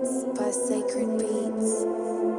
By Sacred Beats.